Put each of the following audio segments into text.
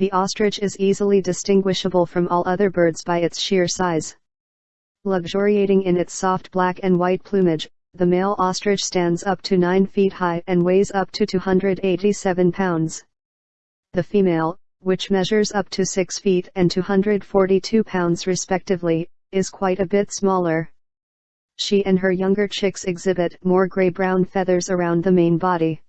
The ostrich is easily distinguishable from all other birds by its sheer size. Luxuriating in its soft black and white plumage, the male ostrich stands up to 9 feet high and weighs up to 287 pounds. The female, which measures up to 6 feet and 242 pounds respectively, is quite a bit smaller. She and her younger chicks exhibit more gray-brown feathers around the main body.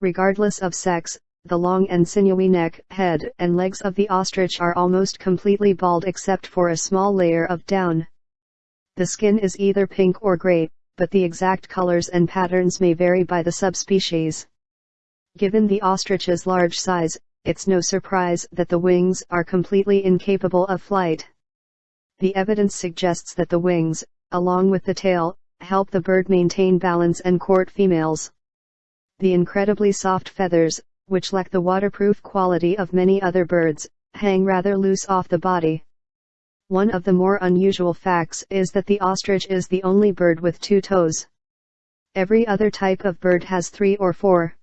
Regardless of sex, the long and sinewy neck, head, and legs of the ostrich are almost completely bald except for a small layer of down. The skin is either pink or gray, but the exact colors and patterns may vary by the subspecies. Given the ostrich's large size, it's no surprise that the wings are completely incapable of flight. The evidence suggests that the wings, along with the tail, help the bird maintain balance and court females. The incredibly soft feathers, which lack the waterproof quality of many other birds, hang rather loose off the body. One of the more unusual facts is that the ostrich is the only bird with two toes. Every other type of bird has three or four.